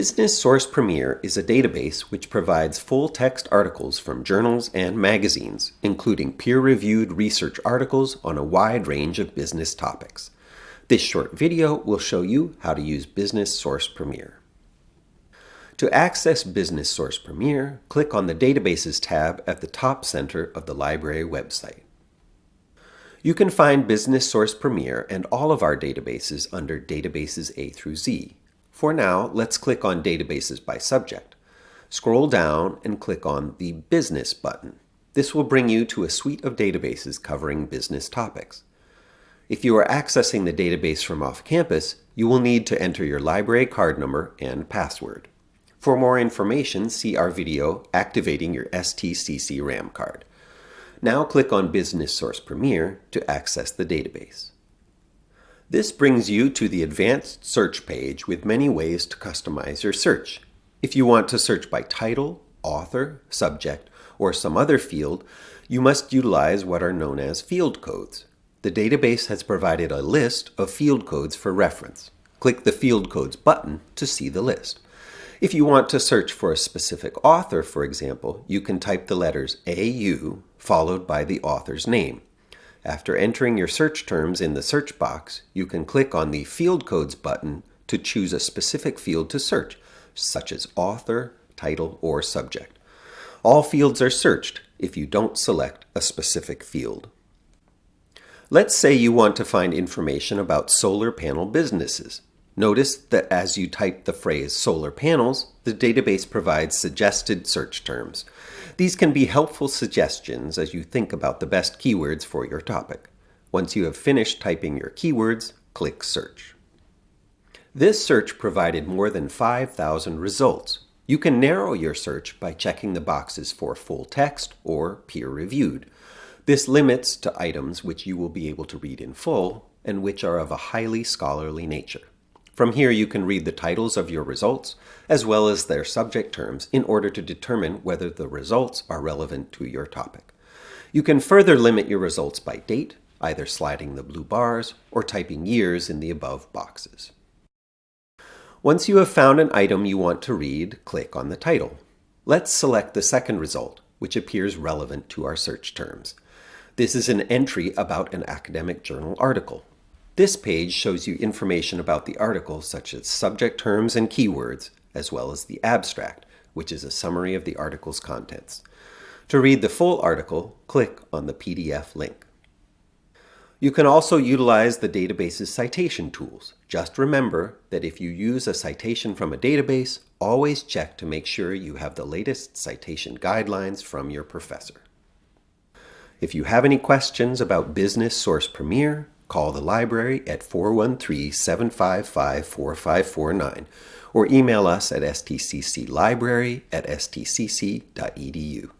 Business Source Premier is a database which provides full-text articles from journals and magazines, including peer-reviewed research articles on a wide range of business topics. This short video will show you how to use Business Source Premier. To access Business Source Premier, click on the Databases tab at the top center of the library website. You can find Business Source Premier and all of our databases under Databases A through Z. For now, let's click on Databases by Subject. Scroll down and click on the Business button. This will bring you to a suite of databases covering business topics. If you are accessing the database from off campus, you will need to enter your library card number and password. For more information, see our video Activating Your STCC RAM card. Now click on Business Source Premier to access the database. This brings you to the advanced search page with many ways to customize your search. If you want to search by title, author, subject, or some other field, you must utilize what are known as field codes. The database has provided a list of field codes for reference. Click the Field Codes button to see the list. If you want to search for a specific author, for example, you can type the letters AU followed by the author's name. After entering your search terms in the search box, you can click on the Field Codes button to choose a specific field to search, such as author, title, or subject. All fields are searched if you don't select a specific field. Let's say you want to find information about solar panel businesses. Notice that as you type the phrase solar panels, the database provides suggested search terms. These can be helpful suggestions as you think about the best keywords for your topic. Once you have finished typing your keywords, click Search. This search provided more than 5,000 results. You can narrow your search by checking the boxes for full text or peer-reviewed. This limits to items which you will be able to read in full and which are of a highly scholarly nature. From here you can read the titles of your results, as well as their subject terms in order to determine whether the results are relevant to your topic. You can further limit your results by date, either sliding the blue bars or typing years in the above boxes. Once you have found an item you want to read, click on the title. Let's select the second result, which appears relevant to our search terms. This is an entry about an academic journal article. This page shows you information about the article such as subject terms and keywords, as well as the abstract, which is a summary of the article's contents. To read the full article, click on the PDF link. You can also utilize the database's citation tools. Just remember that if you use a citation from a database, always check to make sure you have the latest citation guidelines from your professor. If you have any questions about Business Source Premier, Call the library at 413-755-4549 or email us at stcclibrary at stcc.edu.